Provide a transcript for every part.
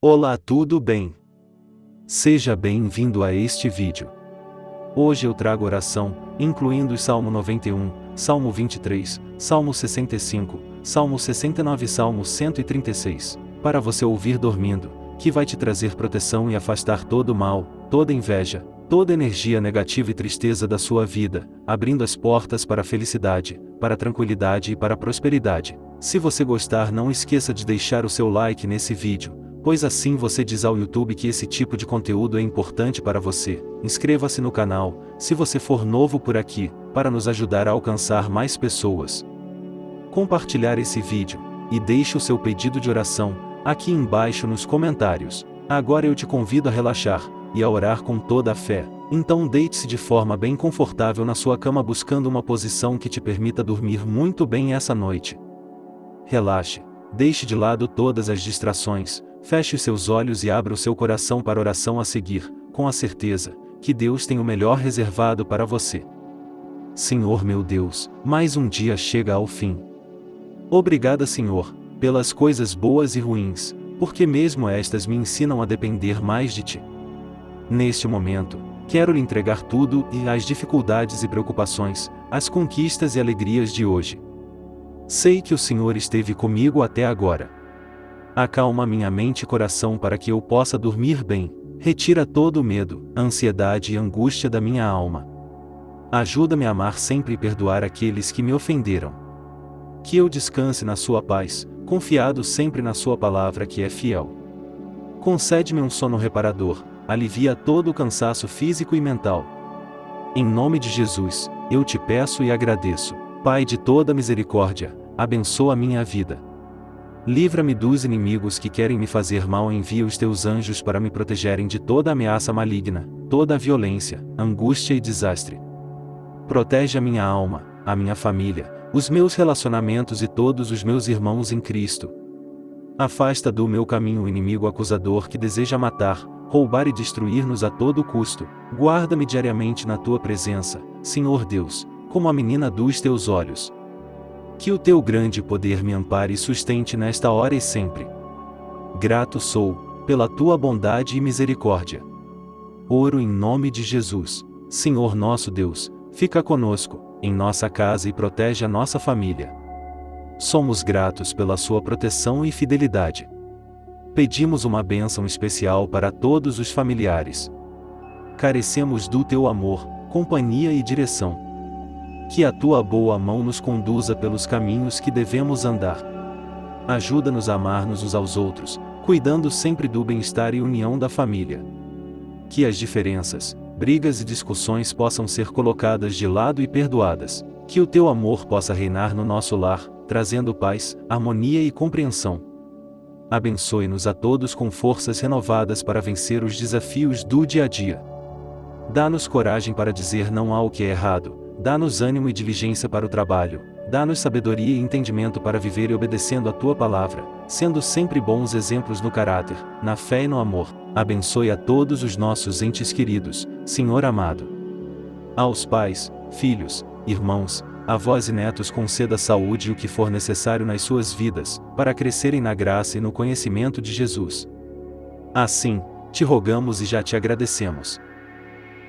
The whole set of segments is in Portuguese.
Olá tudo bem? Seja bem-vindo a este vídeo. Hoje eu trago oração, incluindo o Salmo 91, Salmo 23, Salmo 65, Salmo 69 e Salmo 136, para você ouvir dormindo, que vai te trazer proteção e afastar todo mal, toda inveja, toda energia negativa e tristeza da sua vida, abrindo as portas para a felicidade, para a tranquilidade e para a prosperidade. Se você gostar não esqueça de deixar o seu like nesse vídeo, pois assim você diz ao YouTube que esse tipo de conteúdo é importante para você. Inscreva-se no canal, se você for novo por aqui, para nos ajudar a alcançar mais pessoas. Compartilhar esse vídeo, e deixe o seu pedido de oração, aqui embaixo nos comentários. Agora eu te convido a relaxar, e a orar com toda a fé. Então deite-se de forma bem confortável na sua cama buscando uma posição que te permita dormir muito bem essa noite. Relaxe, deixe de lado todas as distrações, feche seus olhos e abra o seu coração para a oração a seguir, com a certeza que Deus tem o melhor reservado para você. Senhor meu Deus, mais um dia chega ao fim. Obrigada, Senhor, pelas coisas boas e ruins, porque mesmo estas me ensinam a depender mais de Ti. Neste momento, quero lhe entregar tudo e as dificuldades e preocupações, as conquistas e alegrias de hoje. Sei que o Senhor esteve comigo até agora. Acalma minha mente e coração para que eu possa dormir bem. Retira todo o medo, ansiedade e angústia da minha alma. Ajuda-me a amar sempre e perdoar aqueles que me ofenderam. Que eu descanse na Sua paz, confiado sempre na Sua palavra que é fiel. Concede-me um sono reparador, alivia todo o cansaço físico e mental. Em nome de Jesus, eu te peço e agradeço. Pai de toda misericórdia, abençoa minha vida. Livra-me dos inimigos que querem me fazer mal envia os teus anjos para me protegerem de toda ameaça maligna, toda violência, angústia e desastre. Protege a minha alma, a minha família, os meus relacionamentos e todos os meus irmãos em Cristo. Afasta do meu caminho o inimigo acusador que deseja matar, roubar e destruir-nos a todo custo. Guarda-me diariamente na tua presença, Senhor Deus, como a menina dos teus olhos. Que o teu grande poder me ampare e sustente nesta hora e sempre. Grato sou, pela tua bondade e misericórdia. Oro em nome de Jesus. Senhor nosso Deus, fica conosco, em nossa casa e protege a nossa família. Somos gratos pela sua proteção e fidelidade. Pedimos uma bênção especial para todos os familiares. Carecemos do teu amor, companhia e direção que a tua boa mão nos conduza pelos caminhos que devemos andar. Ajuda-nos a amar-nos uns aos outros, cuidando sempre do bem-estar e união da família. Que as diferenças, brigas e discussões possam ser colocadas de lado e perdoadas. Que o teu amor possa reinar no nosso lar, trazendo paz, harmonia e compreensão. Abençoe-nos a todos com forças renovadas para vencer os desafios do dia a dia. Dá-nos coragem para dizer não ao que é errado, Dá-nos ânimo e diligência para o trabalho, dá-nos sabedoria e entendimento para viver e obedecendo a tua palavra, sendo sempre bons exemplos no caráter, na fé e no amor. Abençoe a todos os nossos entes queridos, Senhor amado. Aos pais, filhos, irmãos, avós e netos conceda saúde e o que for necessário nas suas vidas, para crescerem na graça e no conhecimento de Jesus. Assim, te rogamos e já te agradecemos.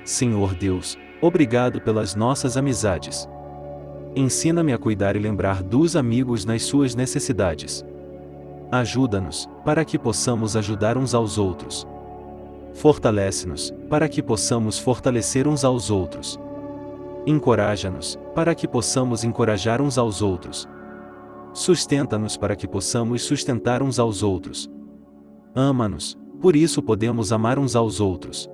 Senhor Deus, Obrigado pelas nossas amizades. Ensina-me a cuidar e lembrar dos amigos nas suas necessidades. Ajuda-nos, para que possamos ajudar uns aos outros. Fortalece-nos, para que possamos fortalecer uns aos outros. Encoraja-nos, para que possamos encorajar uns aos outros. Sustenta-nos para que possamos sustentar uns aos outros. Ama-nos, por isso podemos amar uns aos outros.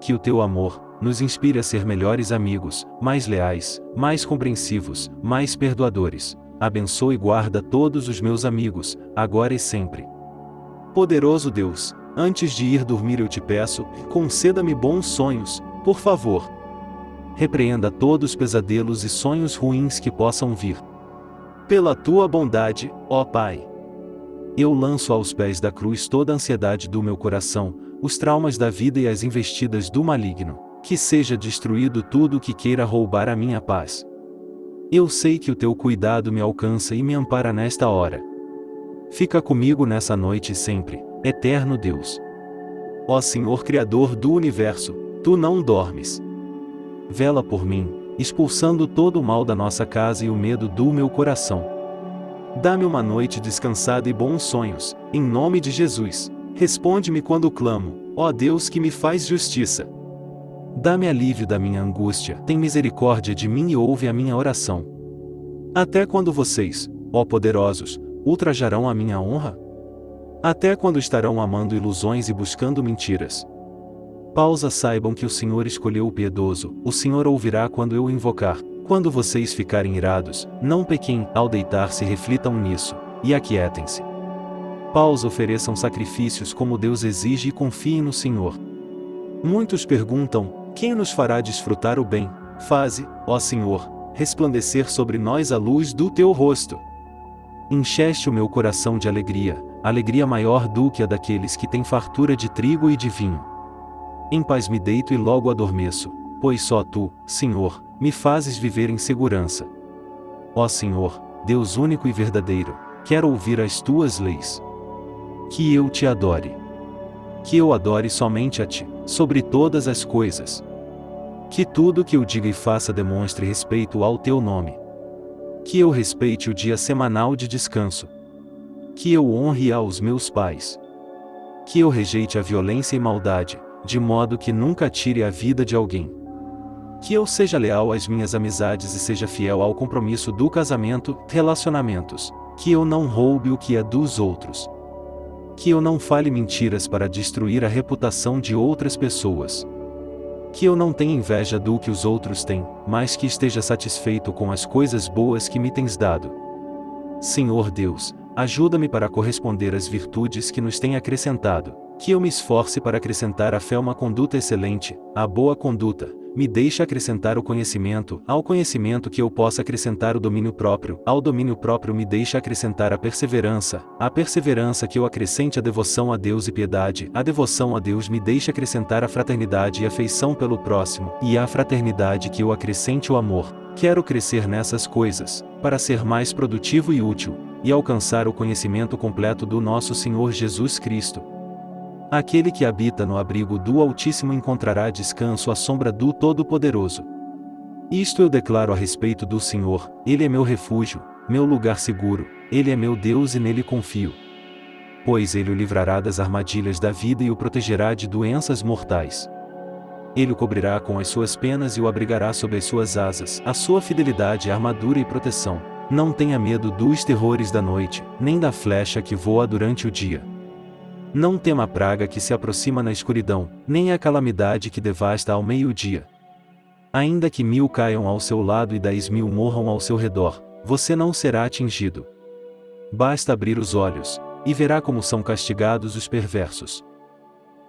Que o teu amor, nos inspire a ser melhores amigos, mais leais, mais compreensivos, mais perdoadores. Abençoe e guarda todos os meus amigos, agora e sempre. Poderoso Deus, antes de ir dormir eu te peço, conceda-me bons sonhos, por favor. Repreenda todos os pesadelos e sonhos ruins que possam vir. Pela tua bondade, ó Pai. Eu lanço aos pés da cruz toda a ansiedade do meu coração, os traumas da vida e as investidas do maligno que seja destruído tudo o que queira roubar a minha paz. Eu sei que o teu cuidado me alcança e me ampara nesta hora. Fica comigo nessa noite sempre, eterno Deus. Ó Senhor Criador do universo, tu não dormes. Vela por mim, expulsando todo o mal da nossa casa e o medo do meu coração. Dá-me uma noite descansada e bons sonhos, em nome de Jesus. Responde-me quando clamo, ó Deus que me faz justiça. Dá-me alívio da minha angústia, tem misericórdia de mim e ouve a minha oração. Até quando vocês, ó poderosos, ultrajarão a minha honra? Até quando estarão amando ilusões e buscando mentiras? Pausa saibam que o Senhor escolheu o piedoso, o Senhor ouvirá quando eu invocar. Quando vocês ficarem irados, não pequem, ao deitar-se reflitam nisso, e aquietem-se. Pausa ofereçam sacrifícios como Deus exige e confiem no Senhor. Muitos perguntam: quem nos fará desfrutar o bem? Faze, ó Senhor, resplandecer sobre nós a luz do teu rosto. Encheste o meu coração de alegria, alegria maior do que a daqueles que têm fartura de trigo e de vinho. Em paz me deito e logo adormeço, pois só tu, Senhor, me fazes viver em segurança. Ó Senhor, Deus único e verdadeiro, quero ouvir as tuas leis. Que eu te adore. Que eu adore somente a ti, sobre todas as coisas. Que tudo que eu diga e faça demonstre respeito ao teu nome. Que eu respeite o dia semanal de descanso. Que eu honre aos meus pais. Que eu rejeite a violência e maldade, de modo que nunca tire a vida de alguém. Que eu seja leal às minhas amizades e seja fiel ao compromisso do casamento, relacionamentos. Que eu não roube o que é dos outros. Que eu não fale mentiras para destruir a reputação de outras pessoas que eu não tenha inveja do que os outros têm, mas que esteja satisfeito com as coisas boas que me tens dado. Senhor Deus, ajuda-me para corresponder às virtudes que nos tem acrescentado, que eu me esforce para acrescentar à fé uma conduta excelente, a boa conduta, me deixa acrescentar o conhecimento, ao conhecimento que eu possa acrescentar o domínio próprio, ao domínio próprio me deixa acrescentar a perseverança, a perseverança que eu acrescente a devoção a Deus e piedade, a devoção a Deus me deixa acrescentar a fraternidade e afeição pelo próximo, e a fraternidade que eu acrescente o amor. Quero crescer nessas coisas, para ser mais produtivo e útil, e alcançar o conhecimento completo do nosso Senhor Jesus Cristo, Aquele que habita no abrigo do Altíssimo encontrará descanso à sombra do Todo-Poderoso. Isto eu declaro a respeito do Senhor, Ele é meu refúgio, meu lugar seguro, Ele é meu Deus e nele confio. Pois Ele o livrará das armadilhas da vida e o protegerá de doenças mortais. Ele o cobrirá com as suas penas e o abrigará sob as suas asas, a sua fidelidade é armadura e proteção. Não tenha medo dos terrores da noite, nem da flecha que voa durante o dia não tema a praga que se aproxima na escuridão, nem a calamidade que devasta ao meio-dia. Ainda que mil caiam ao seu lado e dez mil morram ao seu redor, você não será atingido. Basta abrir os olhos, e verá como são castigados os perversos.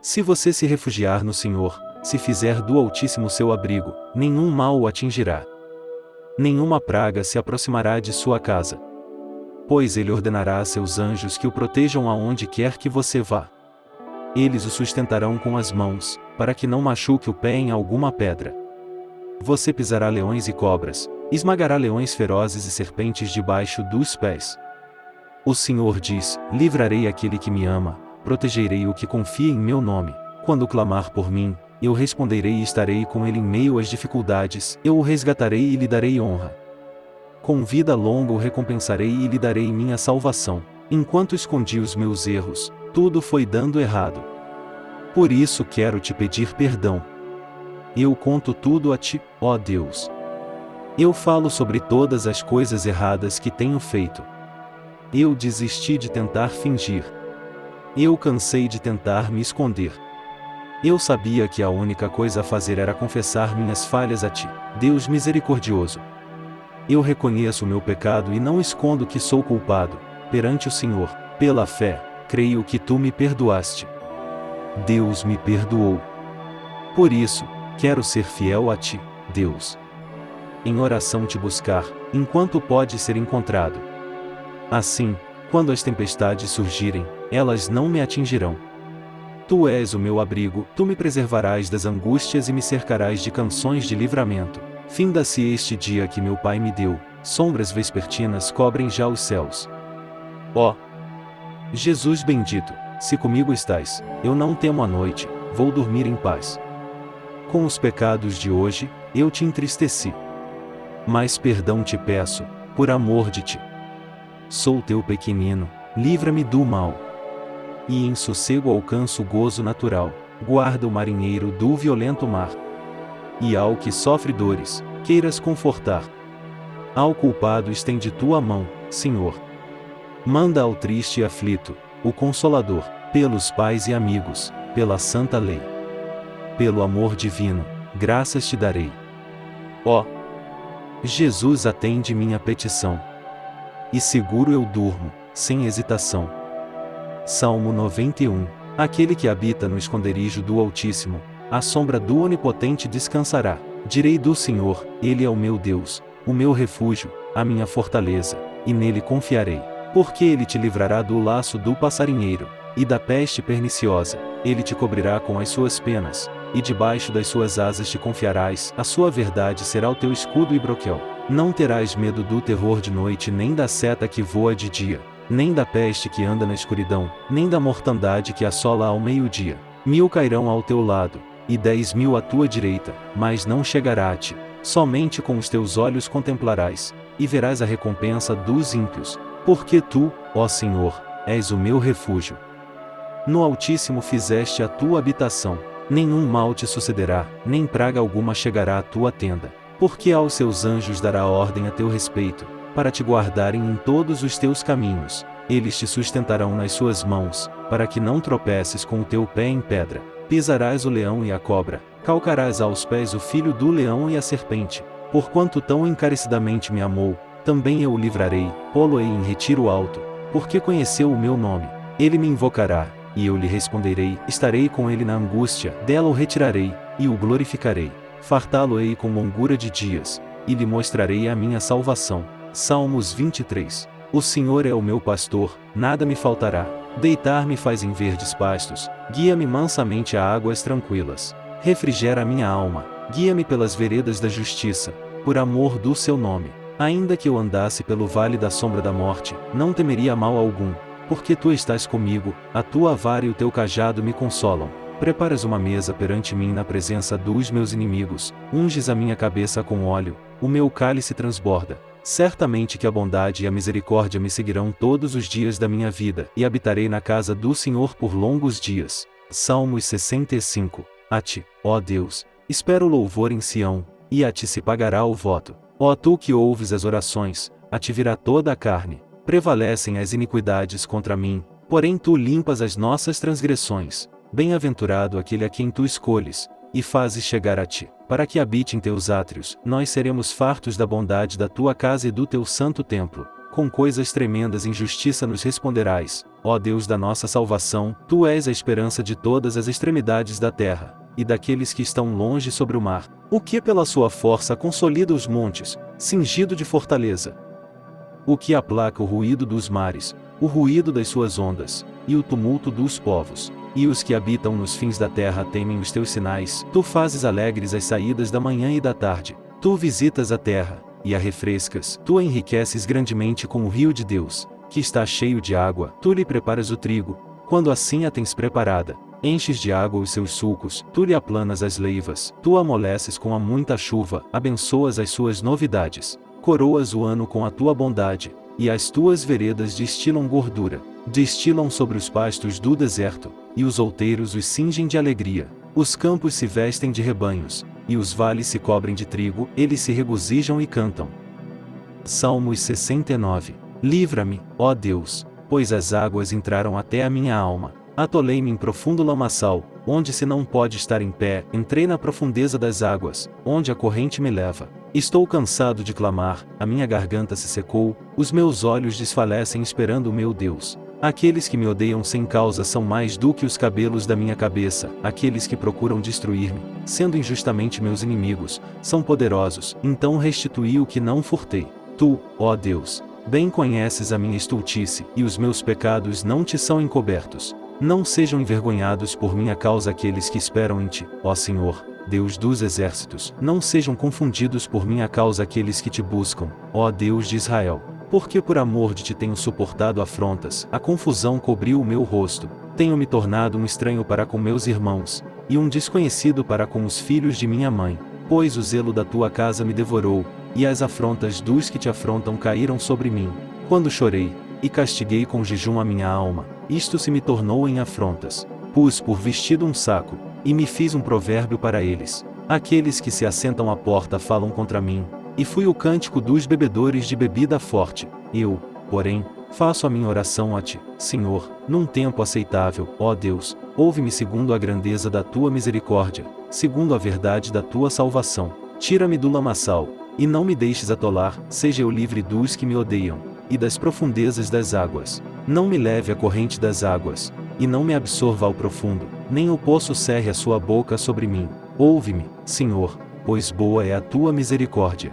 Se você se refugiar no Senhor, se fizer do Altíssimo seu abrigo, nenhum mal o atingirá. Nenhuma praga se aproximará de sua casa pois ele ordenará a seus anjos que o protejam aonde quer que você vá. Eles o sustentarão com as mãos, para que não machuque o pé em alguma pedra. Você pisará leões e cobras, esmagará leões ferozes e serpentes debaixo dos pés. O Senhor diz: Livrarei aquele que me ama, protegerei o que confia em meu nome. Quando clamar por mim, eu responderei e estarei com ele em meio às dificuldades, eu o resgatarei e lhe darei honra. Com vida longa o recompensarei e lhe darei minha salvação. Enquanto escondi os meus erros, tudo foi dando errado. Por isso quero te pedir perdão. Eu conto tudo a ti, ó Deus. Eu falo sobre todas as coisas erradas que tenho feito. Eu desisti de tentar fingir. Eu cansei de tentar me esconder. Eu sabia que a única coisa a fazer era confessar minhas falhas a ti, Deus misericordioso. Eu reconheço meu pecado e não escondo que sou culpado, perante o Senhor, pela fé, creio que tu me perdoaste. Deus me perdoou. Por isso, quero ser fiel a ti, Deus. Em oração te buscar, enquanto pode ser encontrado. Assim, quando as tempestades surgirem, elas não me atingirão. Tu és o meu abrigo, tu me preservarás das angústias e me cercarás de canções de livramento. Finda-se este dia que meu pai me deu, sombras vespertinas cobrem já os céus. Ó! Jesus bendito! se comigo estás, eu não temo a noite, vou dormir em paz. Com os pecados de hoje, eu te entristeci. Mas perdão te peço, por amor de ti. Sou teu pequenino, livra-me do mal. E em sossego alcanço o gozo natural, guarda o marinheiro do violento mar. E ao que sofre dores, queiras confortar. Ao culpado estende tua mão, Senhor. Manda ao triste e aflito, o Consolador, pelos pais e amigos, pela santa lei. Pelo amor divino, graças te darei. Ó! Oh, Jesus atende minha petição. E seguro eu durmo, sem hesitação. Salmo 91 Aquele que habita no esconderijo do Altíssimo, à sombra do Onipotente descansará. Direi do Senhor, Ele é o meu Deus, o meu refúgio, a minha fortaleza, e nele confiarei. Porque ele te livrará do laço do passarinheiro, e da peste perniciosa, ele te cobrirá com as suas penas, e debaixo das suas asas te confiarás, a sua verdade será o teu escudo e broquel. Não terás medo do terror de noite nem da seta que voa de dia, nem da peste que anda na escuridão, nem da mortandade que assola ao meio-dia. Mil cairão ao teu lado, e dez mil à tua direita, mas não chegará a ti. Somente com os teus olhos contemplarás, e verás a recompensa dos ímpios, porque tu, ó Senhor, és o meu refúgio. No Altíssimo fizeste a tua habitação, nenhum mal te sucederá, nem praga alguma chegará à tua tenda, porque aos seus anjos dará ordem a teu respeito, para te guardarem em todos os teus caminhos, eles te sustentarão nas suas mãos, para que não tropeces com o teu pé em pedra, pisarás o leão e a cobra, calcarás aos pés o filho do leão e a serpente, porquanto tão encarecidamente me amou, também eu o livrarei, pô-lo-ei em retiro alto, porque conheceu o meu nome. Ele me invocará, e eu lhe responderei, estarei com ele na angústia, dela o retirarei, e o glorificarei. Fartá-lo-ei com longura de dias, e lhe mostrarei a minha salvação. Salmos 23 O Senhor é o meu pastor, nada me faltará. Deitar-me faz em verdes pastos, guia-me mansamente a águas tranquilas. Refrigera a minha alma, guia-me pelas veredas da justiça, por amor do seu nome. Ainda que eu andasse pelo vale da sombra da morte, não temeria mal algum, porque tu estás comigo, a tua vara e o teu cajado me consolam. Preparas uma mesa perante mim na presença dos meus inimigos, unges a minha cabeça com óleo, o meu cálice transborda. Certamente que a bondade e a misericórdia me seguirão todos os dias da minha vida, e habitarei na casa do Senhor por longos dias. Salmos 65 A ti, ó Deus, espero louvor em Sião, e a ti se pagará o voto. Ó tu que ouves as orações, a ti virá toda a carne. Prevalecem as iniquidades contra mim, porém tu limpas as nossas transgressões. Bem-aventurado aquele a quem tu escolhes, e fazes chegar a ti, para que habite em teus átrios. Nós seremos fartos da bondade da tua casa e do teu santo templo. Com coisas tremendas em justiça nos responderás, ó Deus da nossa salvação, tu és a esperança de todas as extremidades da terra e daqueles que estão longe sobre o mar, o que pela sua força consolida os montes, cingido de fortaleza. O que aplaca o ruído dos mares, o ruído das suas ondas, e o tumulto dos povos. E os que habitam nos fins da terra temem os teus sinais. Tu fazes alegres as saídas da manhã e da tarde. Tu visitas a terra, e a refrescas. Tu a enriqueces grandemente com o rio de Deus, que está cheio de água. Tu lhe preparas o trigo, quando assim a tens preparada, enches de água os seus sulcos, tu lhe aplanas as leivas, tu amoleces com a muita chuva, abençoas as suas novidades, coroas o ano com a tua bondade, e as tuas veredas destilam gordura, destilam sobre os pastos do deserto, e os outeiros os cingem de alegria, os campos se vestem de rebanhos, e os vales se cobrem de trigo, eles se regozijam e cantam. Salmos 69 Livra-me, ó Deus, pois as águas entraram até a minha alma Atolei-me em profundo lamaçal, onde se não pode estar em pé, entrei na profundeza das águas, onde a corrente me leva. Estou cansado de clamar, a minha garganta se secou, os meus olhos desfalecem esperando o meu Deus. Aqueles que me odeiam sem causa são mais do que os cabelos da minha cabeça, aqueles que procuram destruir-me, sendo injustamente meus inimigos, são poderosos, então restituí o que não furtei. Tu, ó Deus, bem conheces a minha estultice, e os meus pecados não te são encobertos. Não sejam envergonhados por minha causa aqueles que esperam em ti, ó Senhor, Deus dos exércitos. Não sejam confundidos por minha causa aqueles que te buscam, ó Deus de Israel. Porque por amor de ti tenho suportado afrontas, a confusão cobriu o meu rosto. tenho me tornado um estranho para com meus irmãos, e um desconhecido para com os filhos de minha mãe, pois o zelo da tua casa me devorou, e as afrontas dos que te afrontam caíram sobre mim. Quando chorei, e castiguei com jejum a minha alma, isto se me tornou em afrontas. Pus por vestido um saco, e me fiz um provérbio para eles. Aqueles que se assentam à porta falam contra mim, e fui o cântico dos bebedores de bebida forte. Eu, porém, faço a minha oração a ti, Senhor, num tempo aceitável, ó Deus, ouve-me segundo a grandeza da tua misericórdia, segundo a verdade da tua salvação. Tira-me do lamaçal, e não me deixes atolar, seja eu livre dos que me odeiam, e das profundezas das águas. Não me leve à corrente das águas, e não me absorva ao profundo, nem o poço cerre a sua boca sobre mim. Ouve-me, Senhor, pois boa é a tua misericórdia.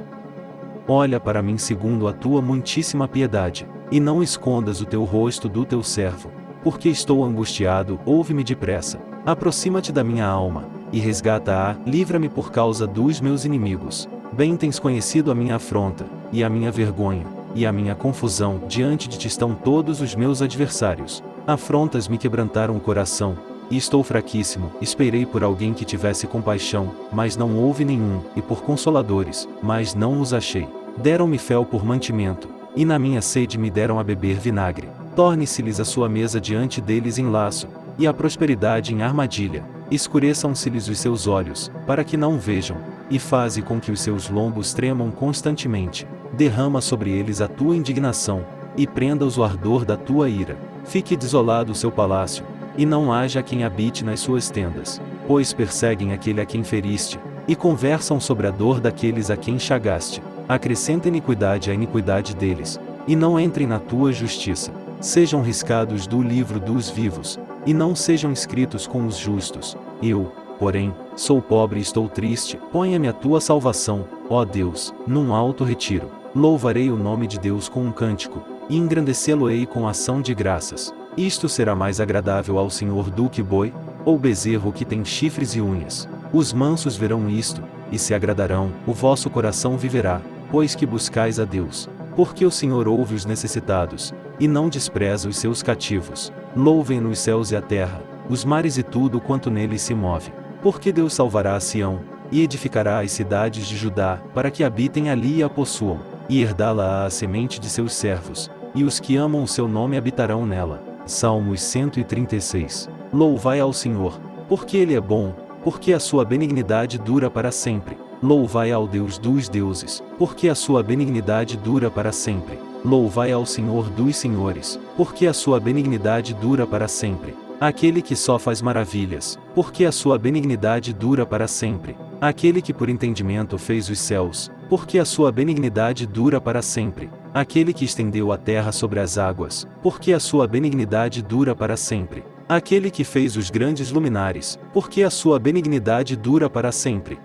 Olha para mim segundo a tua muitíssima piedade, e não escondas o teu rosto do teu servo, porque estou angustiado, ouve-me depressa. Aproxima-te da minha alma, e resgata-a, livra-me por causa dos meus inimigos. Bem tens conhecido a minha afronta, e a minha vergonha, e a minha confusão, diante de ti estão todos os meus adversários. Afrontas me quebrantaram o coração, e estou fraquíssimo, esperei por alguém que tivesse compaixão, mas não houve nenhum, e por consoladores, mas não os achei. Deram-me fel por mantimento, e na minha sede me deram a beber vinagre. Torne-se-lhes a sua mesa diante deles em laço, e a prosperidade em armadilha. Escureçam-se-lhes os seus olhos, para que não vejam, e faze com que os seus lombos tremam constantemente. Derrama sobre eles a tua indignação, e prenda-os o ardor da tua ira. Fique desolado o seu palácio, e não haja quem habite nas suas tendas, pois perseguem aquele a quem feriste, e conversam sobre a dor daqueles a quem chagaste. Acrescenta iniquidade à iniquidade deles, e não entrem na tua justiça. Sejam riscados do livro dos vivos, e não sejam escritos com os justos. Eu, porém, sou pobre e estou triste, ponha-me a tua salvação, ó Deus, num alto retiro. Louvarei o nome de Deus com um cântico, e engrandecê-lo-ei com ação de graças. Isto será mais agradável ao Senhor do que boi, ou bezerro que tem chifres e unhas. Os mansos verão isto, e se agradarão, o vosso coração viverá, pois que buscais a Deus. Porque o Senhor ouve os necessitados, e não despreza os seus cativos. Louvem-no os céus e a terra, os mares e tudo quanto neles se move. Porque Deus salvará a Sião, e edificará as cidades de Judá, para que habitem ali e a possuam, e herdá-la a semente de seus servos, e os que amam o seu nome habitarão nela. Salmos 136. Louvai ao Senhor, porque Ele é bom, porque a sua benignidade dura para sempre. Louvai ao Deus dos deuses, porque a sua benignidade dura para sempre. Louvai ao Senhor dos senhores, porque a sua benignidade dura para sempre. Aquele que só faz maravilhas, porque a sua benignidade dura para sempre. Aquele que por entendimento fez os céus, porque a sua benignidade dura para sempre aquele que estendeu a terra sobre as águas, porque a sua benignidade dura para sempre. Aquele que fez os grandes luminares, porque a sua benignidade dura para sempre.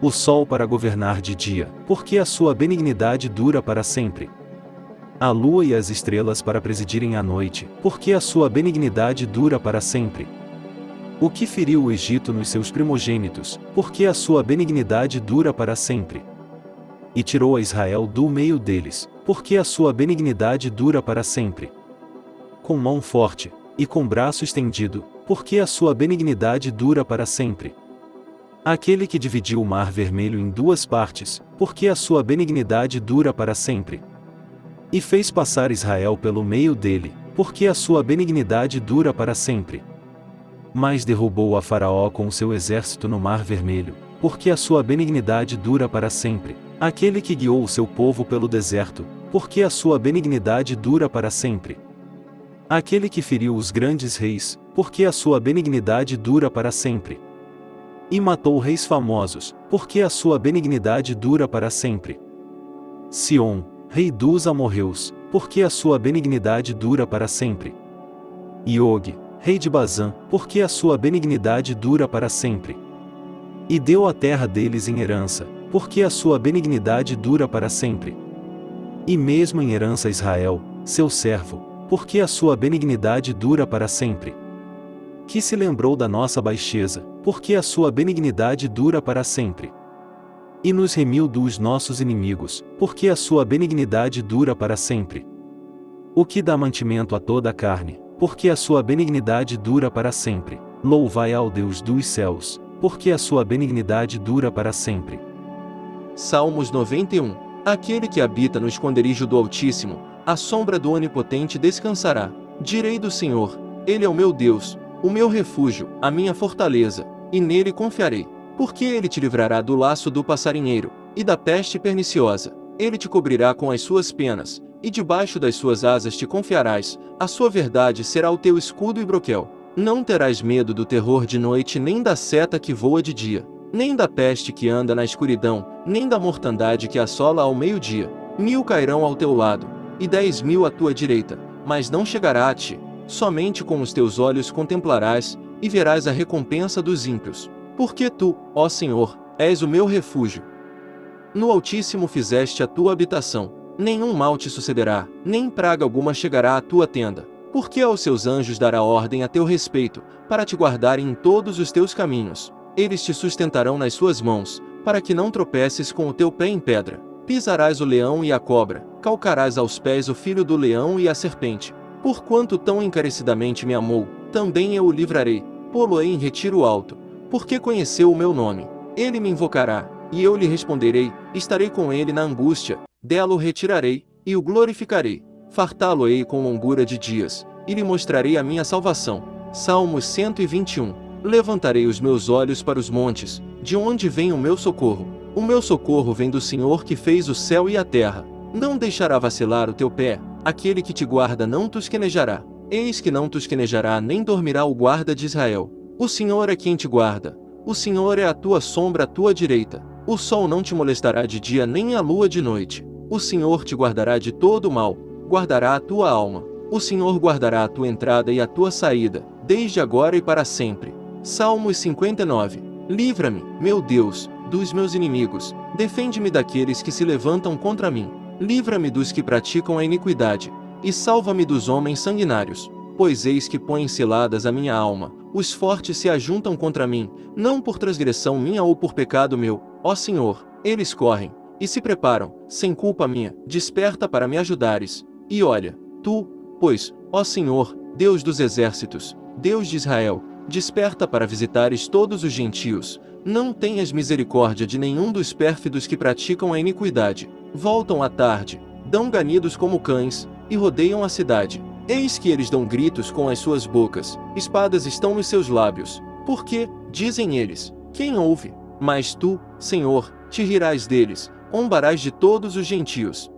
O sol para governar de dia, porque a sua benignidade dura para sempre. A lua e as estrelas para presidirem a noite, porque a sua benignidade dura para sempre. O que feriu o Egito nos seus primogênitos, porque a sua benignidade dura para sempre. E tirou a Israel do meio deles, porque a sua benignidade dura para sempre. Com mão forte, e com braço estendido, porque a sua benignidade dura para sempre. Aquele que dividiu o mar vermelho em duas partes, porque a sua benignidade dura para sempre. E fez passar Israel pelo meio dele, porque a sua benignidade dura para sempre. Mas derrubou a Faraó com o seu exército no mar vermelho, porque a sua benignidade dura para sempre. Aquele que guiou o seu povo pelo deserto, porque a sua benignidade dura para sempre. Aquele que feriu os grandes reis, porque a sua benignidade dura para sempre. E matou reis famosos, porque a sua benignidade dura para sempre. Sion, rei dos amorreus, porque a sua benignidade dura para sempre. Iog, rei de Bazã, porque a sua benignidade dura para sempre. E deu a terra deles em herança, porque a sua benignidade dura para sempre. E mesmo em herança Israel, seu servo, porque a sua benignidade dura para sempre. Que se lembrou da nossa baixeza, porque a sua benignidade dura para sempre. E nos remiu dos nossos inimigos, porque a sua benignidade dura para sempre. O que dá mantimento a toda a carne, porque a sua benignidade dura para sempre. Louvai ao Deus dos céus, porque a sua benignidade dura para sempre. Salmos 91 Aquele que habita no esconderijo do Altíssimo, à sombra do Onipotente descansará. Direi do Senhor: Ele é o meu Deus, o meu refúgio, a minha fortaleza, e nele confiarei. Porque ele te livrará do laço do passarinheiro e da peste perniciosa. Ele te cobrirá com as suas penas, e debaixo das suas asas te confiarás. A sua verdade será o teu escudo e broquel. Não terás medo do terror de noite, nem da seta que voa de dia, nem da peste que anda na escuridão, nem da mortandade que assola ao meio-dia. Mil cairão ao teu lado, e dez mil à tua direita, mas não chegará a ti. Somente com os teus olhos contemplarás, e verás a recompensa dos ímpios. Porque tu, ó Senhor, és o meu refúgio. No Altíssimo fizeste a tua habitação. Nenhum mal te sucederá, nem praga alguma chegará à tua tenda. Porque aos seus anjos dará ordem a teu respeito, para te guardarem em todos os teus caminhos. Eles te sustentarão nas suas mãos, para que não tropeces com o teu pé em pedra. Pisarás o leão e a cobra, calcarás aos pés o filho do leão e a serpente. Porquanto tão encarecidamente me amou, também eu o livrarei, pô-lo-ei em retiro alto, porque conheceu o meu nome. Ele me invocará, e eu lhe responderei, estarei com ele na angústia, dela o retirarei, e o glorificarei. Fartá-lo-ei com longura de dias, e lhe mostrarei a minha salvação. Salmos 121 Levantarei os meus olhos para os montes, de onde vem o meu socorro. O meu socorro vem do Senhor que fez o céu e a terra. Não deixará vacilar o teu pé, aquele que te guarda não tosquenejará. Eis que não tosquenejará nem dormirá o guarda de Israel. O Senhor é quem te guarda. O Senhor é a tua sombra à tua direita. O sol não te molestará de dia nem a lua de noite. O Senhor te guardará de todo mal, guardará a tua alma. O Senhor guardará a tua entrada e a tua saída, desde agora e para sempre. Salmos 59. Livra-me, meu Deus, dos meus inimigos. Defende-me daqueles que se levantam contra mim. Livra-me dos que praticam a iniquidade. E salva-me dos homens sanguinários pois eis que põem ciladas a minha alma, os fortes se ajuntam contra mim, não por transgressão minha ou por pecado meu, ó Senhor, eles correm, e se preparam, sem culpa minha, desperta para me ajudares, e olha, tu, pois, ó Senhor, Deus dos exércitos, Deus de Israel, desperta para visitares todos os gentios, não tenhas misericórdia de nenhum dos pérfidos que praticam a iniquidade, voltam à tarde, dão ganidos como cães, e rodeiam a cidade, Eis que eles dão gritos com as suas bocas, espadas estão nos seus lábios. Porque, dizem eles, quem ouve? Mas tu, Senhor, te rirás deles, ombarás de todos os gentios.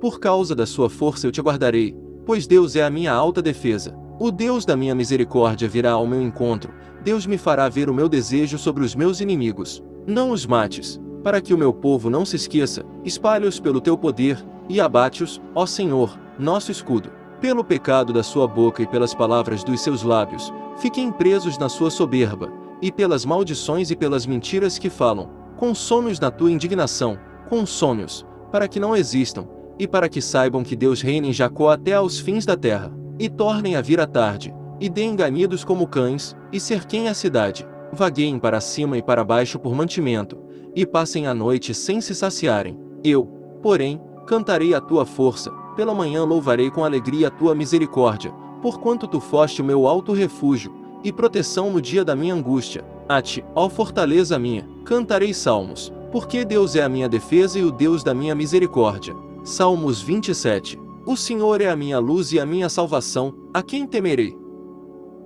Por causa da sua força eu te guardarei, pois Deus é a minha alta defesa. O Deus da minha misericórdia virá ao meu encontro, Deus me fará ver o meu desejo sobre os meus inimigos. Não os mates, para que o meu povo não se esqueça, espalhe-os pelo teu poder, e abate-os, ó Senhor, nosso escudo. Pelo pecado da sua boca e pelas palavras dos seus lábios, fiquem presos na sua soberba, e pelas maldições e pelas mentiras que falam. Consome-os na tua indignação, consome-os, para que não existam, e para que saibam que Deus reina em Jacó até aos fins da terra, e tornem a vir à tarde, e deem ganidos como cães, e cerquem a cidade, vagueiem para cima e para baixo por mantimento, e passem a noite sem se saciarem. Eu, porém, cantarei a tua força, pela manhã louvarei com alegria a tua misericórdia, porquanto tu foste o meu alto refúgio, e proteção no dia da minha angústia. A ti, ó fortaleza minha, cantarei salmos, porque Deus é a minha defesa e o Deus da minha misericórdia. Salmos 27. O Senhor é a minha luz e a minha salvação, a quem temerei?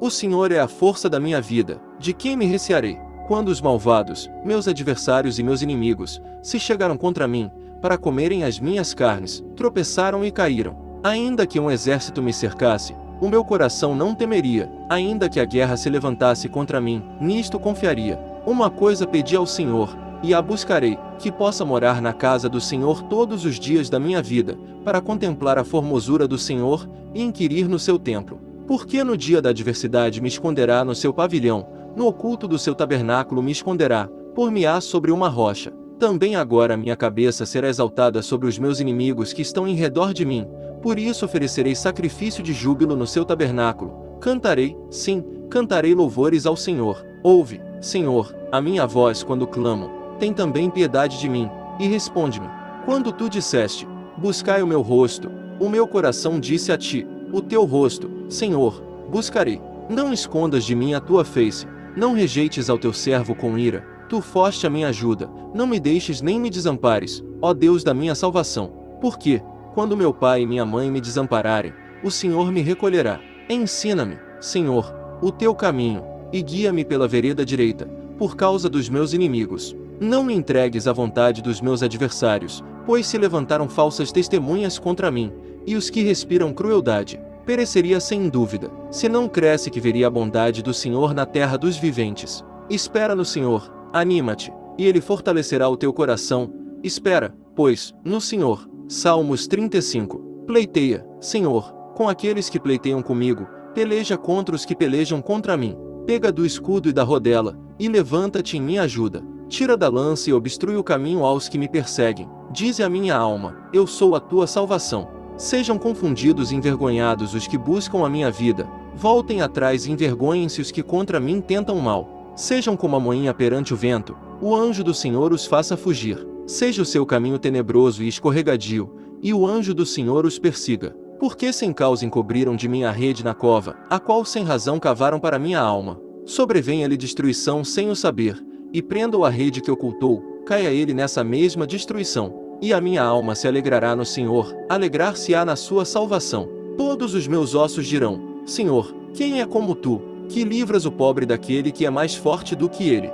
O Senhor é a força da minha vida, de quem me recearei? Quando os malvados, meus adversários e meus inimigos, se chegaram contra mim, para comerem as minhas carnes, tropeçaram e caíram. Ainda que um exército me cercasse, o meu coração não temeria, ainda que a guerra se levantasse contra mim, nisto confiaria. Uma coisa pedi ao Senhor, e a buscarei, que possa morar na casa do Senhor todos os dias da minha vida, para contemplar a formosura do Senhor e inquirir no seu templo. Porque no dia da adversidade me esconderá no seu pavilhão, no oculto do seu tabernáculo me esconderá, por-me-á sobre uma rocha. Também agora minha cabeça será exaltada sobre os meus inimigos que estão em redor de mim, por isso oferecerei sacrifício de júbilo no seu tabernáculo. Cantarei, sim, cantarei louvores ao Senhor. Ouve, Senhor, a minha voz quando clamo. Tem também piedade de mim, e responde-me. Quando tu disseste, buscai o meu rosto, o meu coração disse a ti, o teu rosto, Senhor, buscarei. Não escondas de mim a tua face, não rejeites ao teu servo com ira, tu foste a minha ajuda, não me deixes nem me desampares, ó Deus da minha salvação. Porque, quando meu pai e minha mãe me desampararem, o Senhor me recolherá. Ensina-me, Senhor, o teu caminho, e guia-me pela vereda direita, por causa dos meus inimigos. Não me entregues à vontade dos meus adversários, pois se levantaram falsas testemunhas contra mim, e os que respiram crueldade. Pereceria sem dúvida, se não cresce que veria a bondade do Senhor na terra dos viventes. Espera no Senhor, anima-te, e ele fortalecerá o teu coração. Espera, pois, no Senhor. Salmos 35. Pleiteia, Senhor, com aqueles que pleiteiam comigo, peleja contra os que pelejam contra mim. Pega do escudo e da rodela, e levanta-te em minha ajuda. Tira da lança e obstrui o caminho aos que me perseguem. Dize a minha alma: Eu sou a tua salvação. Sejam confundidos e envergonhados os que buscam a minha vida. Voltem atrás e envergonhem-se os que contra mim tentam mal. Sejam como a moinha perante o vento. O anjo do Senhor os faça fugir. Seja o seu caminho tenebroso e escorregadio, e o anjo do Senhor os persiga. Porque sem causa encobriram de mim a rede na cova, a qual sem razão cavaram para minha alma. Sobrevenha-lhe destruição sem o saber, e prenda-o a rede que ocultou, caia ele nessa mesma destruição. E a minha alma se alegrará no Senhor, alegrar-se-á na sua salvação. Todos os meus ossos dirão, Senhor, quem é como tu, que livras o pobre daquele que é mais forte do que ele?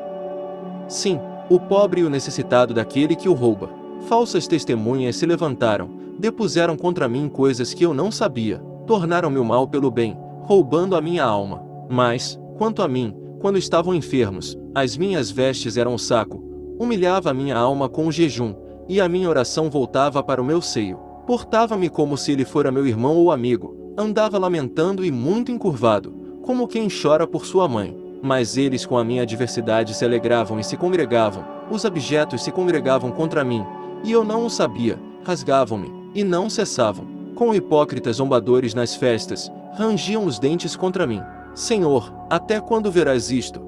Sim, o pobre e o necessitado daquele que o rouba. Falsas testemunhas se levantaram, depuseram contra mim coisas que eu não sabia, tornaram-me o mal pelo bem, roubando a minha alma. Mas, quanto a mim, quando estavam enfermos, as minhas vestes eram um saco, humilhava a minha alma com o jejum, e a minha oração voltava para o meu seio. Portava-me como se ele fora meu irmão ou amigo, andava lamentando e muito encurvado, como quem chora por sua mãe. Mas eles com a minha adversidade se alegravam e se congregavam, os abjetos se congregavam contra mim, e eu não o sabia, rasgavam-me, e não cessavam. Com hipócritas zombadores nas festas, rangiam os dentes contra mim. Senhor, até quando verás isto?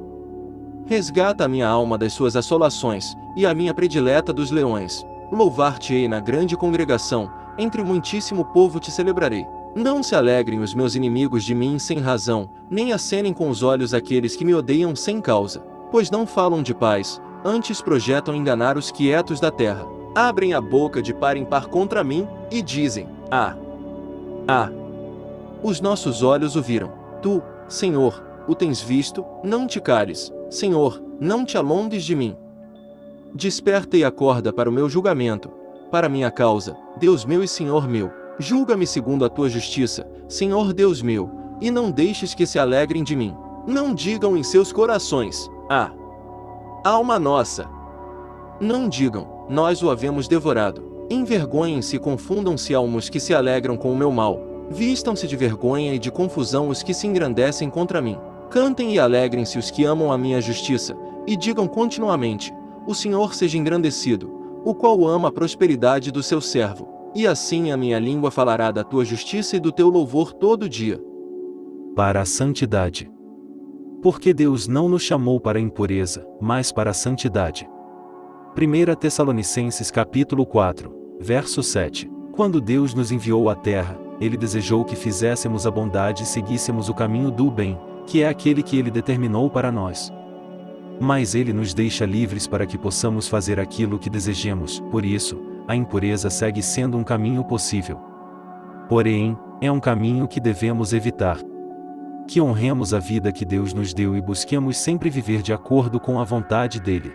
Resgata a minha alma das suas assolações, e a minha predileta dos leões. Louvar-te-ei na grande congregação, entre o muitíssimo povo te celebrarei. Não se alegrem os meus inimigos de mim sem razão, nem acenem com os olhos aqueles que me odeiam sem causa. Pois não falam de paz, antes projetam enganar os quietos da terra. Abrem a boca de par em par contra mim, e dizem, Ah! Ah! Os nossos olhos o viram. Tu, Senhor, o tens visto, não te cales. Senhor, não te alongues de mim. Desperta e acorda para o meu julgamento, para minha causa, Deus meu e Senhor meu. Julga-me segundo a tua justiça, Senhor Deus meu, e não deixes que se alegrem de mim. Não digam em seus corações, ah, alma nossa. Não digam, nós o havemos devorado. Envergonhem-se e confundam-se almos que se alegram com o meu mal. Vistam-se de vergonha e de confusão os que se engrandecem contra mim. Cantem e alegrem-se os que amam a minha justiça, e digam continuamente: O Senhor seja engrandecido, o qual ama a prosperidade do seu servo. E assim a minha língua falará da tua justiça e do teu louvor todo dia. Para a santidade. Porque Deus não nos chamou para a impureza, mas para a santidade. 1 Tessalonicenses capítulo 4, verso 7. Quando Deus nos enviou à terra, ele desejou que fizéssemos a bondade e seguíssemos o caminho do bem, que é aquele que ele determinou para nós. Mas ele nos deixa livres para que possamos fazer aquilo que desejemos, por isso, a impureza segue sendo um caminho possível. Porém, é um caminho que devemos evitar. Que honremos a vida que Deus nos deu e busquemos sempre viver de acordo com a vontade dele.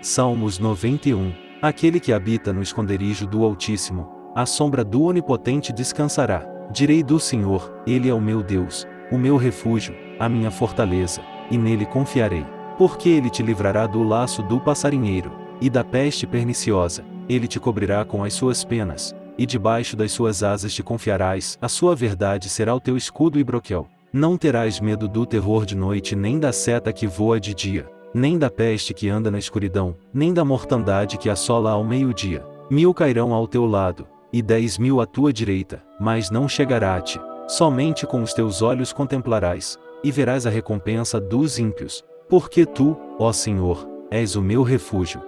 Salmos 91 Aquele que habita no esconderijo do Altíssimo, à sombra do Onipotente descansará. Direi do Senhor, Ele é o meu Deus, o meu refúgio, a minha fortaleza, e nele confiarei. Porque ele te livrará do laço do passarinheiro, e da peste perniciosa, ele te cobrirá com as suas penas, e debaixo das suas asas te confiarás, a sua verdade será o teu escudo e broquel. Não terás medo do terror de noite nem da seta que voa de dia, nem da peste que anda na escuridão, nem da mortandade que assola ao meio-dia. Mil cairão ao teu lado, e dez mil à tua direita, mas não chegará a ti. Somente com os teus olhos contemplarás, e verás a recompensa dos ímpios, porque tu, ó Senhor, és o meu refúgio.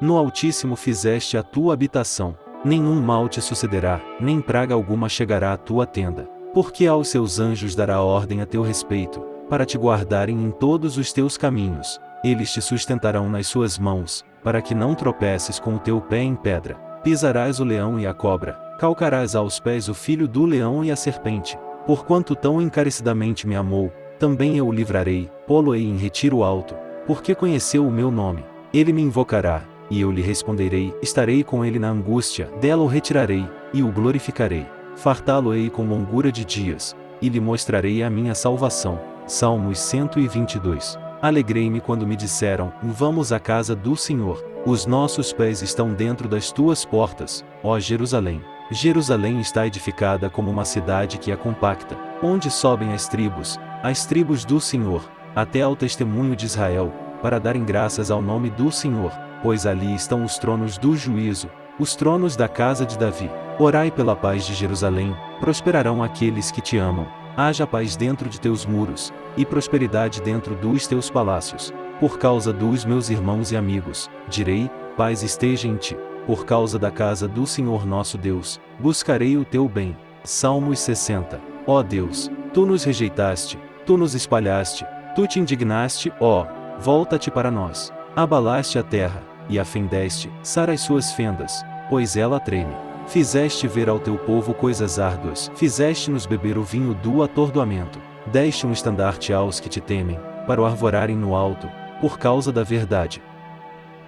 No Altíssimo fizeste a tua habitação, nenhum mal te sucederá, nem praga alguma chegará à tua tenda. Porque aos seus anjos dará ordem a teu respeito, para te guardarem em todos os teus caminhos. Eles te sustentarão nas suas mãos, para que não tropeces com o teu pé em pedra. Pisarás o leão e a cobra, calcarás aos pés o filho do leão e a serpente. Porquanto tão encarecidamente me amou, também eu o livrarei, pô-lo-ei em retiro alto, porque conheceu o meu nome. Ele me invocará, e eu lhe responderei, estarei com ele na angústia, dela o retirarei, e o glorificarei. Fartá-lo-ei com longura de dias, e lhe mostrarei a minha salvação. Salmos 122. Alegrei-me quando me disseram, vamos à casa do Senhor. Os nossos pés estão dentro das tuas portas, ó Jerusalém. Jerusalém está edificada como uma cidade que é compacta, onde sobem as tribos, as tribos do Senhor, até ao testemunho de Israel, para darem graças ao nome do Senhor, pois ali estão os tronos do juízo, os tronos da casa de Davi. Orai pela paz de Jerusalém, prosperarão aqueles que te amam. Haja paz dentro de teus muros, e prosperidade dentro dos teus palácios. Por causa dos meus irmãos e amigos, direi: paz esteja em ti. Por causa da casa do Senhor nosso Deus, buscarei o teu bem. Salmos 60. Ó Deus, tu nos rejeitaste, tu nos espalhaste, tu te indignaste, ó, volta-te para nós. Abalaste a terra, e a fendeste, sara as suas fendas, pois ela treme. Fizeste ver ao teu povo coisas árduas, fizeste-nos beber o vinho do atordoamento, deste um estandarte aos que te temem, para o arvorarem no alto, por causa da verdade.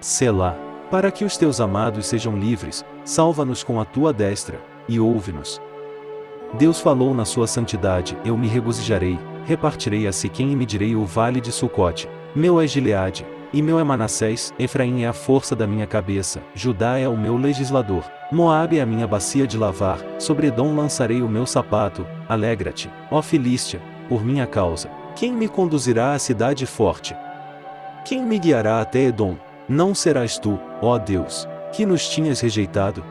Selá, para que os teus amados sejam livres, salva-nos com a tua destra, e ouve-nos. Deus falou na sua santidade, eu me regozijarei, repartirei a Siquém e medirei o vale de Sucote. Meu é Gileade, e meu é Manassés, Efraim é a força da minha cabeça, Judá é o meu legislador, Moabe é a minha bacia de lavar, sobre Edom lançarei o meu sapato, alegra-te, ó Filístia, por minha causa. Quem me conduzirá à cidade forte? Quem me guiará até Edom? Não serás tu, ó Deus, que nos tinhas rejeitado?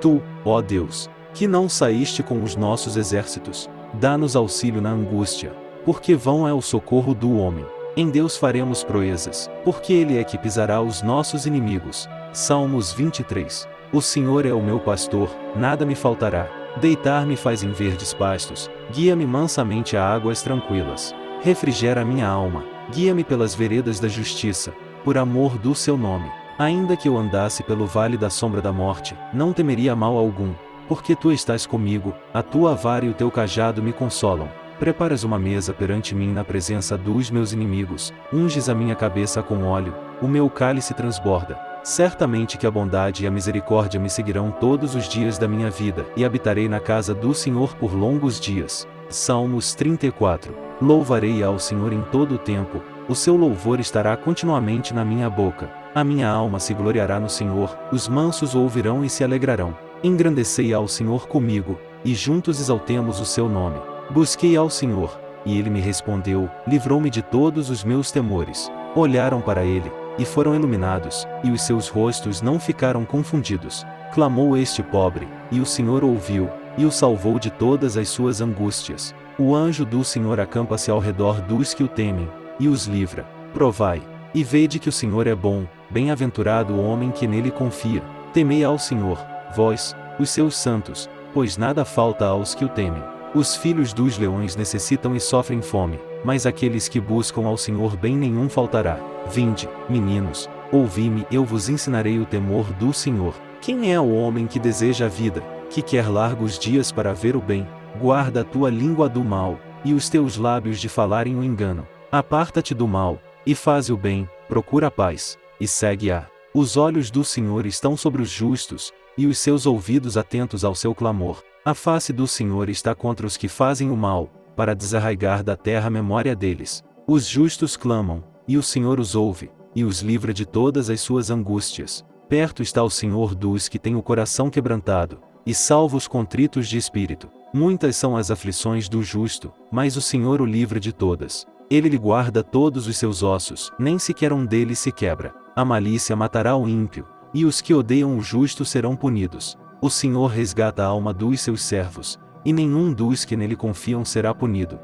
Tu, ó Deus, que não saíste com os nossos exércitos, dá-nos auxílio na angústia, porque vão é o socorro do homem. Em Deus faremos proezas, porque Ele é que pisará os nossos inimigos. Salmos 23. O Senhor é o meu pastor, nada me faltará. Deitar-me faz em verdes pastos, guia-me mansamente a águas tranquilas. Refrigera minha alma, guia-me pelas veredas da justiça, por amor do seu nome. Ainda que eu andasse pelo vale da sombra da morte, não temeria mal algum, porque tu estás comigo, a tua vara e o teu cajado me consolam. Preparas uma mesa perante mim na presença dos meus inimigos, unges a minha cabeça com óleo, o meu cálice transborda. Certamente que a bondade e a misericórdia me seguirão todos os dias da minha vida, e habitarei na casa do Senhor por longos dias. Salmos 34. Louvarei ao Senhor em todo o tempo, o seu louvor estará continuamente na minha boca. A minha alma se gloriará no Senhor, os mansos o ouvirão e se alegrarão. Engrandecei ao Senhor comigo, e juntos exaltemos o seu nome. Busquei ao Senhor, e ele me respondeu, livrou-me de todos os meus temores. Olharam para ele, e foram iluminados, e os seus rostos não ficaram confundidos. Clamou este pobre, e o Senhor ouviu, e o salvou de todas as suas angústias. O anjo do Senhor acampa-se ao redor dos que o temem, e os livra. Provai, e vede que o Senhor é bom, bem-aventurado o homem que nele confia. Temei ao Senhor, vós, os seus santos, pois nada falta aos que o temem. Os filhos dos leões necessitam e sofrem fome, mas aqueles que buscam ao Senhor bem nenhum faltará. Vinde, meninos, ouvi-me, eu vos ensinarei o temor do Senhor. Quem é o homem que deseja a vida, que quer largos dias para ver o bem? Guarda a tua língua do mal, e os teus lábios de falarem o engano. Aparta-te do mal, e faz o bem, procura a paz, e segue-a. Os olhos do Senhor estão sobre os justos, e os seus ouvidos atentos ao seu clamor. A face do Senhor está contra os que fazem o mal, para desarraigar da terra a memória deles. Os justos clamam, e o Senhor os ouve, e os livra de todas as suas angústias. Perto está o Senhor dos que têm o coração quebrantado, e salva os contritos de espírito. Muitas são as aflições do justo, mas o Senhor o livra de todas. Ele lhe guarda todos os seus ossos, nem sequer um deles se quebra. A malícia matará o ímpio, e os que odeiam o justo serão punidos. O Senhor resgata a alma dos seus servos, e nenhum dos que nele confiam será punido.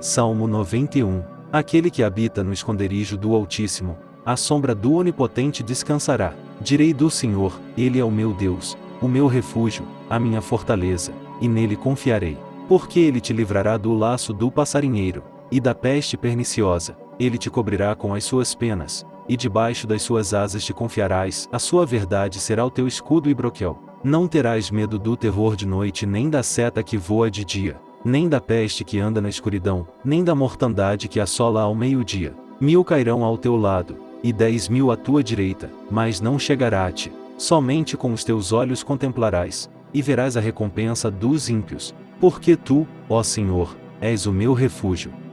Salmo 91 Aquele que habita no esconderijo do Altíssimo, à sombra do Onipotente descansará. Direi do Senhor, Ele é o meu Deus, o meu refúgio, a minha fortaleza, e nele confiarei. Porque ele te livrará do laço do passarinheiro, e da peste perniciosa, ele te cobrirá com as suas penas, e debaixo das suas asas te confiarás, a sua verdade será o teu escudo e broquel. Não terás medo do terror de noite nem da seta que voa de dia, nem da peste que anda na escuridão, nem da mortandade que assola ao meio-dia. Mil cairão ao teu lado, e dez mil à tua direita, mas não chegará a ti. Somente com os teus olhos contemplarás, e verás a recompensa dos ímpios, porque tu, ó Senhor, és o meu refúgio.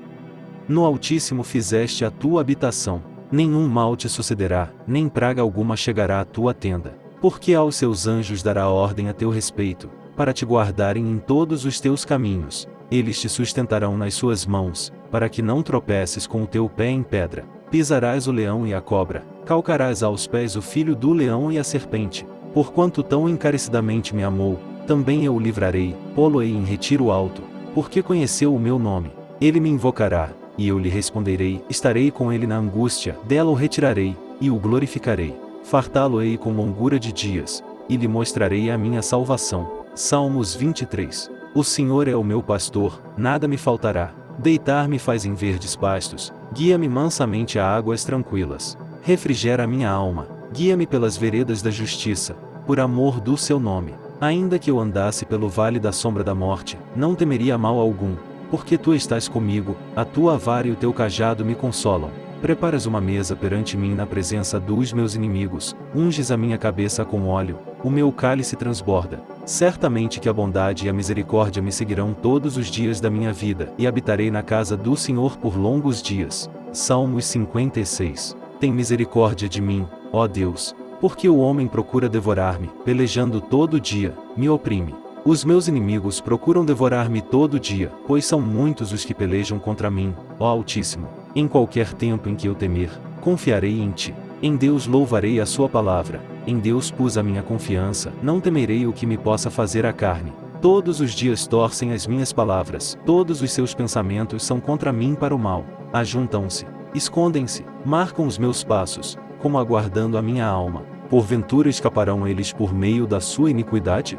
No Altíssimo fizeste a tua habitação, nenhum mal te sucederá, nem praga alguma chegará à tua tenda, porque aos seus anjos dará ordem a teu respeito, para te guardarem em todos os teus caminhos, eles te sustentarão nas suas mãos, para que não tropeces com o teu pé em pedra. Pisarás o leão e a cobra, calcarás aos pés o filho do leão e a serpente. Porquanto tão encarecidamente me amou, também eu o livrarei, pô-lo-ei em retiro alto, porque conheceu o meu nome. Ele me invocará, e eu lhe responderei, estarei com ele na angústia, dela o retirarei, e o glorificarei. Fartá-lo-ei com longura de dias, e lhe mostrarei a minha salvação. Salmos 23. O Senhor é o meu pastor, nada me faltará. Deitar-me faz em verdes pastos, guia-me mansamente a águas tranquilas. Refrigera minha alma, guia-me pelas veredas da justiça, por amor do seu nome. Ainda que eu andasse pelo vale da sombra da morte, não temeria mal algum, porque tu estás comigo, a tua vara e o teu cajado me consolam. Preparas uma mesa perante mim na presença dos meus inimigos, unges a minha cabeça com óleo, o meu cálice transborda. Certamente que a bondade e a misericórdia me seguirão todos os dias da minha vida, e habitarei na casa do Senhor por longos dias. Salmos 56. Tem misericórdia de mim, ó Deus, porque o homem procura devorar-me, pelejando todo dia, me oprime. Os meus inimigos procuram devorar-me todo dia, pois são muitos os que pelejam contra mim, ó Altíssimo. Em qualquer tempo em que eu temer, confiarei em ti. Em Deus louvarei a sua palavra. Em Deus pus a minha confiança, não temerei o que me possa fazer a carne. Todos os dias torcem as minhas palavras, todos os seus pensamentos são contra mim para o mal. Ajuntam-se, escondem-se, marcam os meus passos, como aguardando a minha alma. Porventura escaparão eles por meio da sua iniquidade?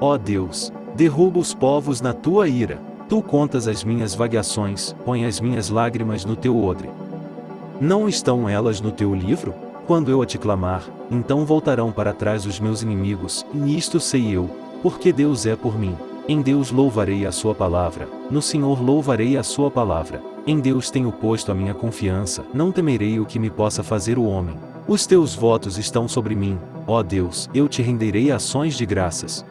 Ó Deus, derruba os povos na tua ira, Tu contas as minhas vagueações, põe as minhas lágrimas no teu odre. Não estão elas no teu livro? Quando eu a te clamar, então voltarão para trás os meus inimigos, e nisto sei eu, porque Deus é por mim. Em Deus louvarei a sua palavra, no Senhor louvarei a sua palavra. Em Deus tenho posto a minha confiança, não temerei o que me possa fazer o homem. Os teus votos estão sobre mim, ó Deus, eu te renderei ações de graças.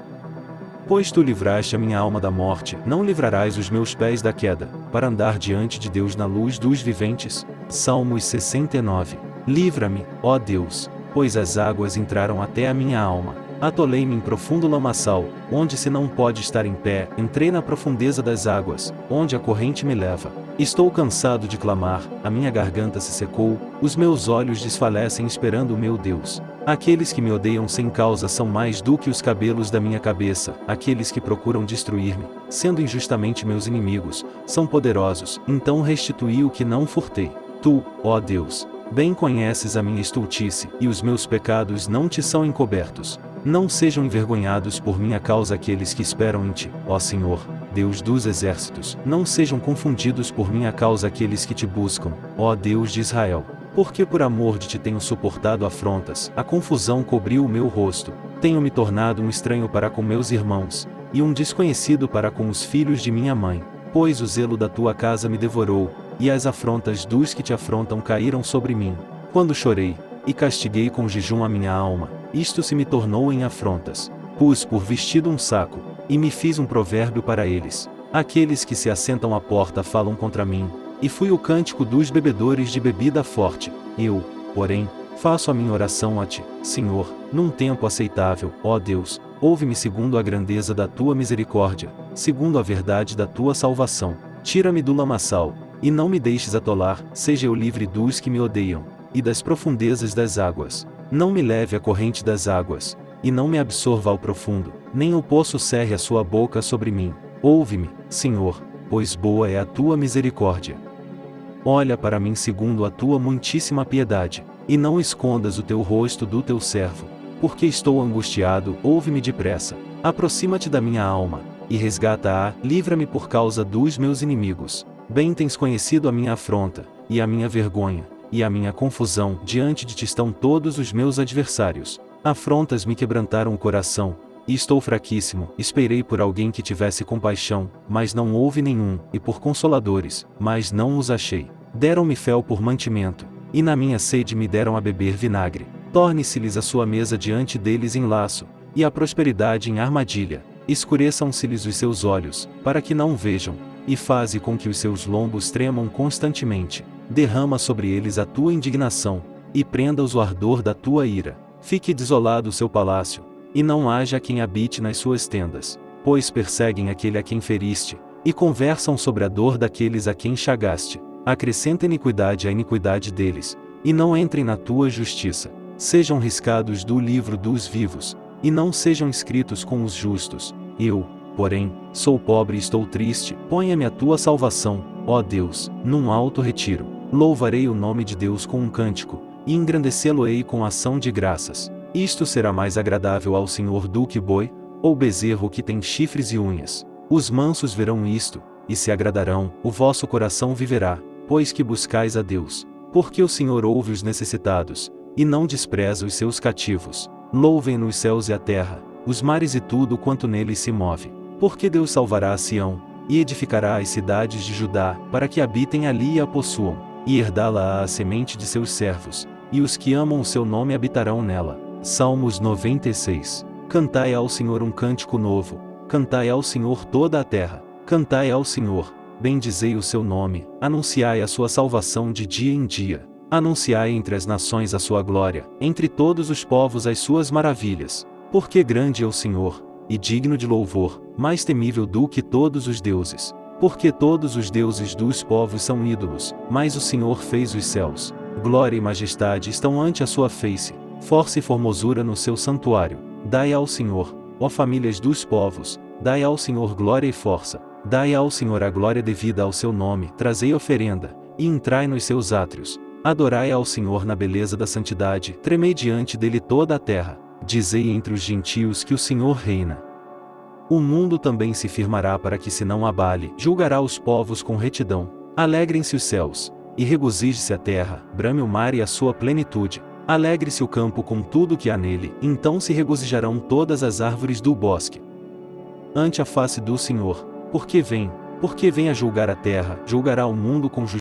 Pois tu livraste a minha alma da morte, não livrarás os meus pés da queda, para andar diante de Deus na luz dos viventes. Salmos 69. Livra-me, ó Deus, pois as águas entraram até a minha alma. Atolei-me em profundo lamaçal, onde se não pode estar em pé, entrei na profundeza das águas, onde a corrente me leva. Estou cansado de clamar, a minha garganta se secou, os meus olhos desfalecem esperando o meu Deus. Aqueles que me odeiam sem causa são mais do que os cabelos da minha cabeça, aqueles que procuram destruir-me, sendo injustamente meus inimigos, são poderosos, então restituí o que não furtei. Tu, ó Deus, bem conheces a minha estultice, e os meus pecados não te são encobertos. Não sejam envergonhados por minha causa aqueles que esperam em ti, ó Senhor, Deus dos exércitos. Não sejam confundidos por minha causa aqueles que te buscam, ó Deus de Israel. Porque por amor de ti tenho suportado afrontas, a confusão cobriu o meu rosto, tenho me tornado um estranho para com meus irmãos, e um desconhecido para com os filhos de minha mãe, pois o zelo da tua casa me devorou, e as afrontas dos que te afrontam caíram sobre mim. Quando chorei, e castiguei com jejum a minha alma, isto se me tornou em afrontas. Pus por vestido um saco, e me fiz um provérbio para eles. Aqueles que se assentam à porta falam contra mim, e fui o cântico dos bebedores de bebida forte. Eu, porém, faço a minha oração a ti, Senhor, num tempo aceitável, ó Deus, ouve-me segundo a grandeza da tua misericórdia, segundo a verdade da tua salvação. Tira-me do lamaçal, e não me deixes atolar, seja eu livre dos que me odeiam, e das profundezas das águas. Não me leve a corrente das águas, e não me absorva ao profundo, nem o poço cerre a sua boca sobre mim. Ouve-me, Senhor, pois boa é a tua misericórdia. Olha para mim segundo a tua muitíssima piedade, e não escondas o teu rosto do teu servo, Porque estou angustiado, ouve-me depressa. Aproxima-te da minha alma, e resgata-a, livra-me por causa dos meus inimigos. Bem tens conhecido a minha afronta, e a minha vergonha, e a minha confusão, diante de ti estão todos os meus adversários. Afrontas me quebrantaram o coração, e estou fraquíssimo, esperei por alguém que tivesse compaixão, mas não houve nenhum, e por consoladores, mas não os achei. Deram-me fel por mantimento, e na minha sede me deram a beber vinagre. Torne-se-lhes a sua mesa diante deles em laço, e a prosperidade em armadilha. Escureçam-se-lhes os seus olhos, para que não vejam, e faze com que os seus lombos tremam constantemente. Derrama sobre eles a tua indignação, e prenda-os o ardor da tua ira. Fique desolado o seu palácio, e não haja quem habite nas suas tendas, pois perseguem aquele a quem feriste, e conversam sobre a dor daqueles a quem chagaste. Acrescenta iniquidade à iniquidade deles, e não entrem na tua justiça. Sejam riscados do livro dos vivos, e não sejam escritos com os justos. Eu, porém, sou pobre e estou triste, ponha-me a tua salvação, ó Deus, num alto retiro. Louvarei o nome de Deus com um cântico, e engrandecê-lo-ei com ação de graças. Isto será mais agradável ao Senhor do que boi, ou bezerro que tem chifres e unhas. Os mansos verão isto, e se agradarão, o vosso coração viverá, pois que buscais a Deus. Porque o Senhor ouve os necessitados, e não despreza os seus cativos. Louvem-no os céus e a terra, os mares e tudo quanto neles se move. Porque Deus salvará a Sião, e edificará as cidades de Judá, para que habitem ali e a possuam, e herdá-la a semente de seus servos, e os que amam o seu nome habitarão nela. Salmos 96. Cantai ao Senhor um cântico novo, cantai ao Senhor toda a terra, cantai ao Senhor, bendizei o seu nome, anunciai a sua salvação de dia em dia, anunciai entre as nações a sua glória, entre todos os povos as suas maravilhas, porque grande é o Senhor, e digno de louvor, mais temível do que todos os deuses. Porque todos os deuses dos povos são ídolos, mas o Senhor fez os céus. Glória e majestade estão ante a sua face, força e formosura no seu santuário. Dai ao Senhor, ó famílias dos povos, dai ao Senhor glória e força, dai ao Senhor a glória devida ao seu nome, trazei oferenda, e entrai nos seus átrios. Adorai ao Senhor na beleza da santidade, tremei diante dele toda a terra, dizei entre os gentios que o Senhor reina. O mundo também se firmará para que se não abale, julgará os povos com retidão. Alegrem-se os céus, e regozije-se a terra, brame o mar e a sua plenitude, Alegre-se o campo com tudo que há nele, então se regozijarão todas as árvores do bosque. Ante a face do Senhor, porque vem, porque vem a julgar a terra, julgará o mundo com justiça